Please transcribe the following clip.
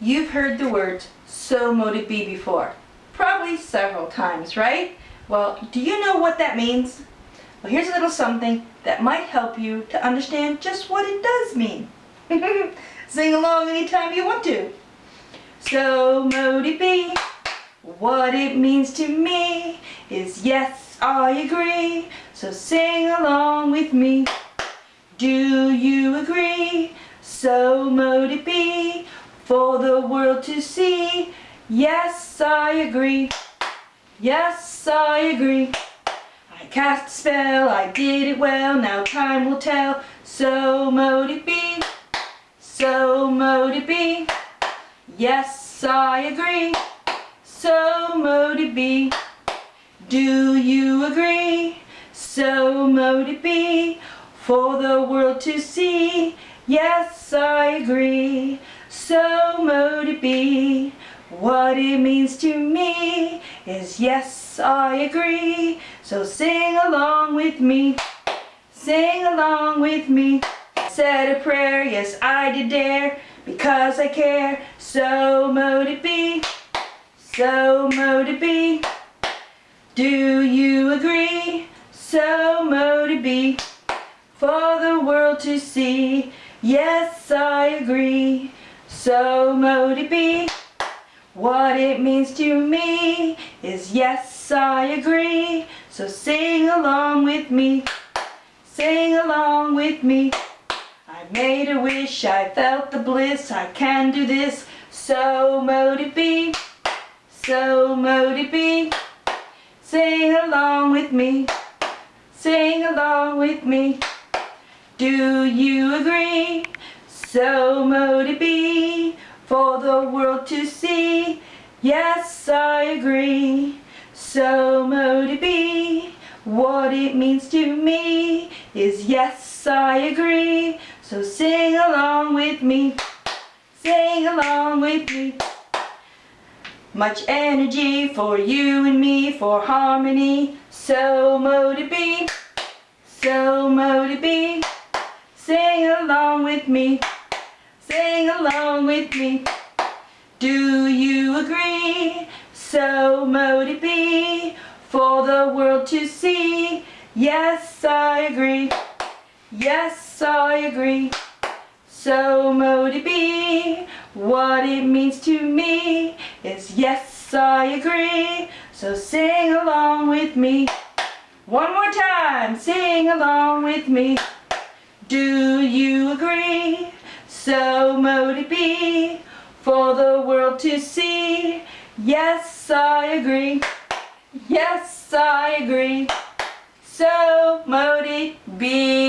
you've heard the words, so mote it be before. Probably several times, right? Well, do you know what that means? Well, here's a little something that might help you to understand just what it does mean. Sing along anytime you want to. So mote it be, what it means to me is yes, I agree. So sing along with me. Do you agree? So mote it be, for the world to see. Yes, I agree. Yes, I agree. I cast a spell, I did it well, now time will tell. So mote it be, so mote it be. Yes, I agree. So mote it be. Do you agree? So mote it be. For the world to see. Yes, I agree. So mote it be. What it means to me is yes, I agree. So sing along with me. Sing along with me. Said a prayer, yes, I did dare because I care. So mote it be, so mote it be. Do you agree? So mote it be, for the world to see. Yes, I agree. So mote it be. What it means to me is yes, I agree. So sing along with me. Sing along with me. I made a wish, I felt the bliss, I can do this, so mote it be, so mote it be. Sing along with me, sing along with me. Do you agree? So mote it be, for the world to see. Yes, I agree. So mote it be, what it means to me is yes, I agree. So sing along with me, sing along with me. Much energy for you and me, for harmony. So mote it be, so mote it be. Sing along with me, sing along with me. Do you agree? So mote it be, for the world to see. Yes, I agree. Yes, I agree. So mote it be, what it means to me is yes, I agree. So sing along with me. One more time, sing along with me. Do you agree? So mote it be, for the world to see. Yes, I agree. Yes, I agree. So mote it be.